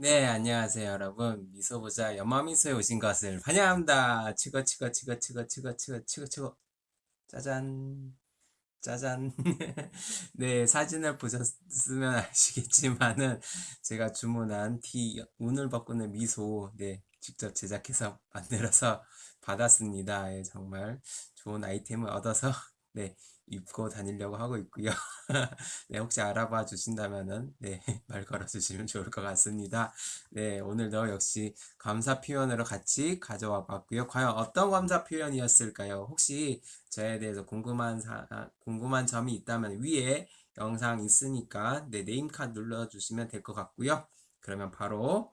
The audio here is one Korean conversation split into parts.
네, 안녕하세요, 여러분. 미소보자 연마미소에 오신 것을 환영합니다. 치거, 치거, 치거, 치거, 치거, 치거, 치거, 치거. 짜잔. 짜잔. 네, 사진을 보셨으면 아시겠지만은 제가 주문한 티, 운을 바꾸는 미소, 네, 직접 제작해서 만들어서 받았습니다. 예, 정말 좋은 아이템을 얻어서, 네, 입고 다니려고 하고 있고요. 네, 혹시 알아봐 주신다면은 네, 말 걸어 주시면 좋을 것 같습니다. 네, 오늘도 역시 감사 표현으로 같이 가져와 봤고요. 과연 어떤 감사 표현이었을까요? 혹시 저에 대해서 궁금한 사, 아, 궁금한 점이 있다면 위에 영상 있으니까 네, name card 눌러 주시면 될 것 같고요. 그러면 바로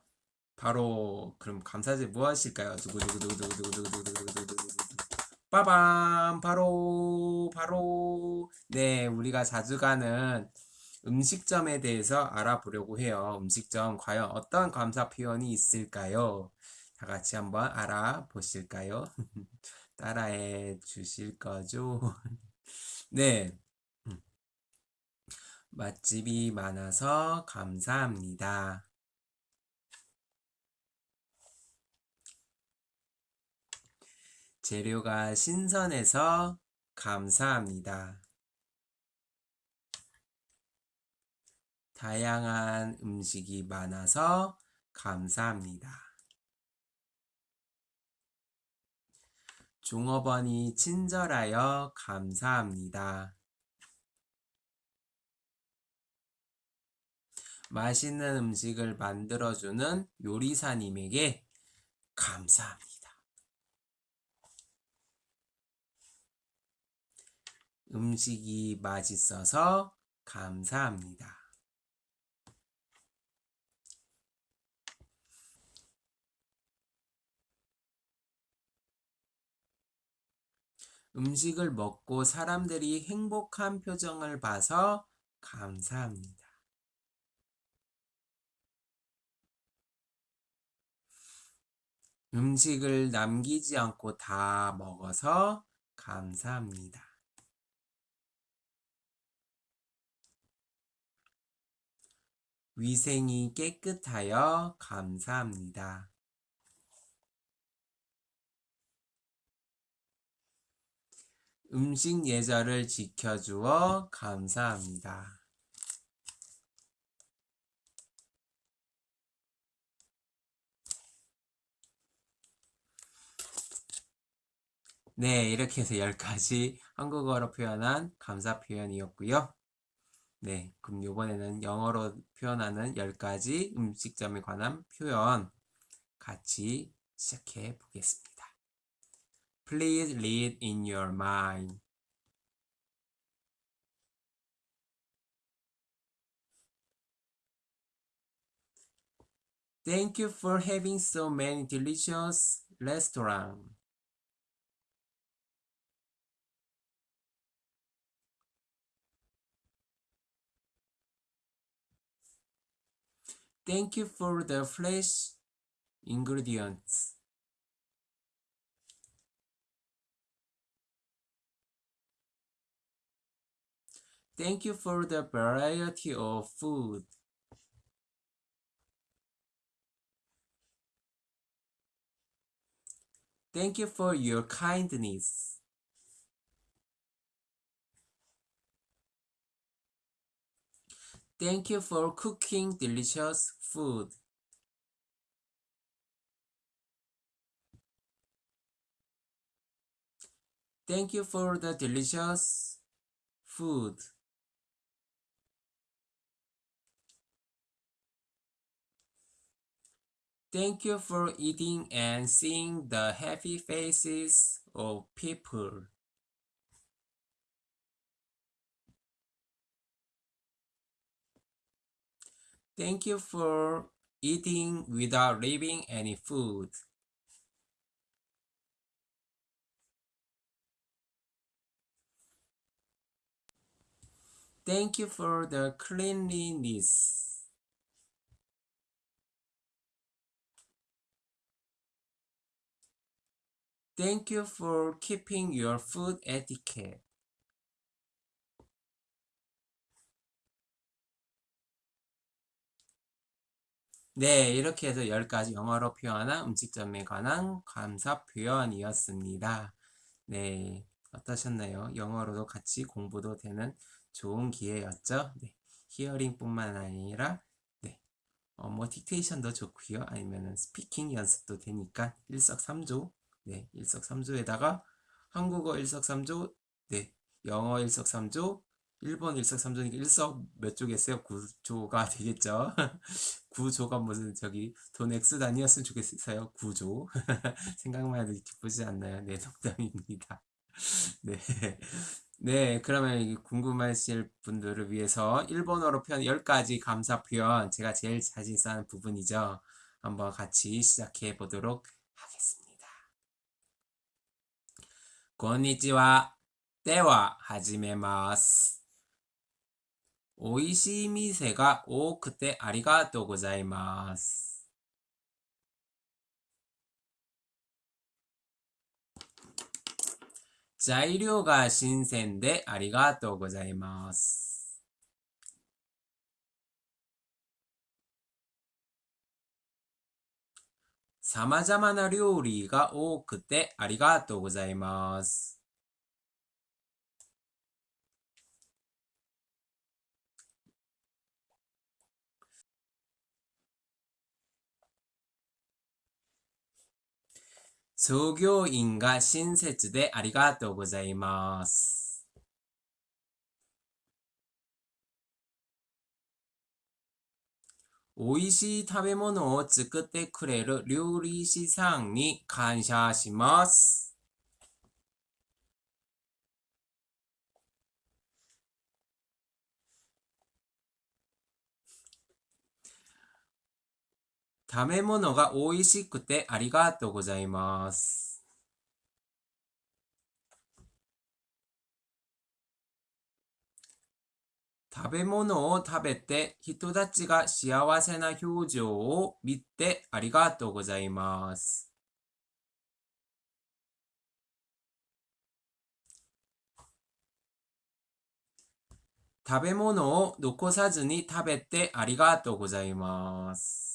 바로 그럼 감사제 무엇일까요? 두구두구두구두구두구두구두구두구두구 빠밤 바로 바로 네 우리가 자주 가는 음식점에 대해서 알아보려고 해요. 음식점 과연 어떤 감사 표현이 있을까요? 다 같이 한번 알아보실까요? 따라해 주실 거죠? 네. 맛집이 많아서 감사합니다. 재료가 신선해서 감사합니다. 다양한 음식이 많아서 감사합니다. 종업원이 친절하여 감사합니다. 맛있는 음식을 만들어주는 요리사님에게 감사합니다. 음식이 맛있어서 감사합니다. 음식을 먹고 사람들이 행복한 표정을 봐서 감사합니다. 음식을 남기지 않고 다 먹어서 감사합니다. 위생이 깨끗하여 감사합니다. 음식 예절을 지켜주어 감사합니다. 네, 이렇게 해서 10가지 한국어로 표현한 감사 표현이었고요. 네, 그럼 이번에는 영어로 표현하는 10가지 음식점에 관한 표현 같이 시작해 보겠습니다. Please read in your mind. Thank you for having so many delicious restaurants. Thank you for the fresh ingredients. Thank you for the variety of food. Thank you for your kindness. Thank you for cooking delicious food. Thank you for the delicious food. Thank you for eating and seeing the happy faces of people. Thank you for eating without leaving any food. Thank you for the cleanliness. Thank you for keeping your food etiquette. 네, 이렇게 해서 10가지 영어로 표현한 음식점에 관한 감사 표현이었습니다. 네, 어떠셨나요? 영어로도 같이 공부도 되는 좋은 기회였죠? 네, 히어링뿐만 아니라 네, 어, 뭐 딕테이션도 좋고요. 아니면은 스피킹 연습도 되니까 일석삼조 네, 일석삼조에다가 한국어 일석삼조 네, 영어 일석삼조 일본 일석삼조니까 일석 몇 조겠어요? 구조가 되겠죠. 구조가 무슨 저기 돈 X 단위였으면 좋겠어요. 구조. 생각만 해도 기쁘지 않나요? 네, 농담입니다. 네. 네, 그러면 궁금하실 분들을 위해서 일본어로 표현 10가지 감사 표현 제가 제일 자신 있는 부분이죠. 한번 같이 시작해 보도록 하겠습니다. こんにちは。では、始めます。 美味しい店が多くてありがとうございます。材料が新鮮でありがとうございます。様々な料理が多くてありがとうございます。創業員が親切でありがとうございます。美味しい食べ物を作ってくれる料理師さんに感謝します。食べ物が美味しくてありがとうございます。食べ物を食べて人たちが幸せな表情を見てありがとうございます。食べ物を残さずに食べてありがとうございます。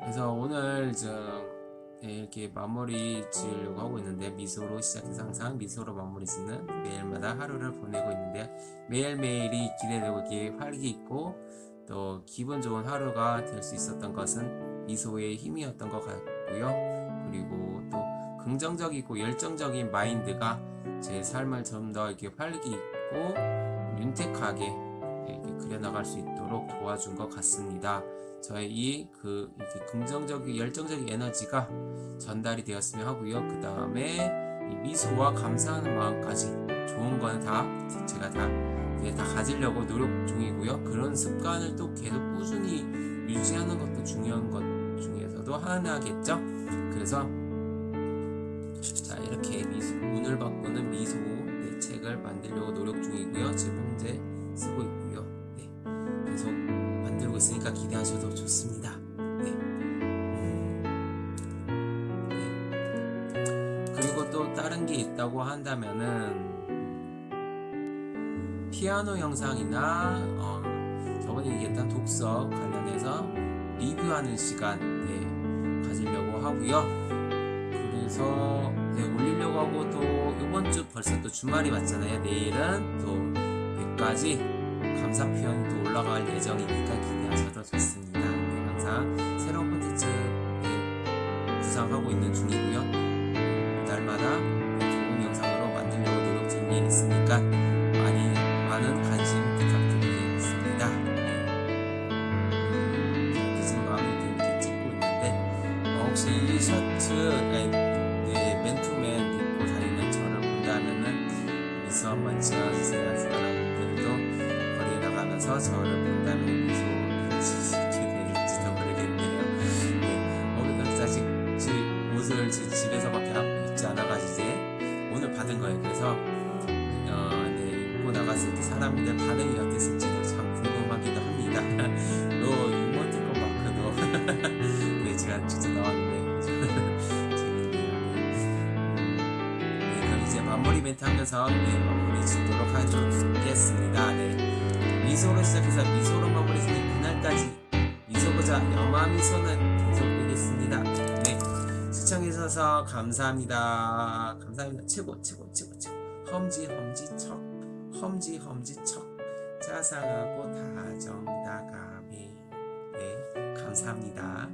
그래서 오늘 좀 네, 이렇게 마무리 지으려고 하고 있는데 미소로 시작해서 항상 미소로 마무리 짓는 매일마다 하루를 보내고 있는데 매일매일이 기대되고 이렇게 활기 있고 또 기분 좋은 하루가 될 수 있었던 것은 미소의 힘이었던 것 같고요 그리고 또 긍정적이고 열정적인 마인드가 제 삶을 좀 더 이렇게 활기 있고 윤택하게 이렇게 그려나갈 수 있도록 도와준 것 같습니다. 저의 이그 긍정적인 열정적인 에너지가 전달이 되었으면 하고요. 그 다음에 미소와 감사하는 마음까지 좋은 거는 다 제가 다, 다 가지려고 노력 중이고요. 그런 습관을 또 계속 꾸준히 유지하는 것도 중요한 것 중에서도 하나겠죠. 그래서 자 이렇게 미소, 운을 바꾸는 미소 네, 책을 만들려고 노력 중이고요. 다른 게 있다고 한다면은 피아노 영상이나 어, 저번에 얘기했던 독서 관련해서 리뷰하는 시간 네, 가지려고 하고요. 그래서 네, 올리려고 하고 또 이번 주 벌써 또 주말이 왔잖아요. 내일은 또 100가지 감사 표현이 또 올라갈 예정이니까 기대하셔도 좋습니다. 네, 항상 새로운 콘텐츠 네, 구상하고 있는 중이고요. 날마다 중에 있으니까 많이 많은 관심 부탁드리겠습니다. 네. 늦은 밤에 이렇게 찍고 있는데 어, 혹시 티셔츠 아니, 네, 맨투맨 입고 다니는 저를 본다면은 미소 한번 지어주세요 여러분들도 거리에 나가면서 저를 본다면 미소 지시게 될지도 모르겠네요 네, 어, 사실 제 옷을 제 집에서밖에 안- 입지 않아가지고 오늘 받은 거예요 그래서 어, 나갔을 때 사람들 반응이 어땠을지도 참 궁금하기도 합니다. 너 이모티콘 마크도. 네 제가 직접 나왔는데. 재밌네요. 네. 네 그럼 이제 마무리 멘트 하면서 네, 마무리 짓도록 하겠습니다. 네. 미소로 시작해서 미소로 마무리 짓는 그날까지 미소보자 영화미소는 계속되겠습니다. 네. 시청해주셔서 감사합니다. 감사합니다. 최고 최고 최고 최고. 험지 험지 척 험지 험지 척 자상하고 다정다감해 네 감사합니다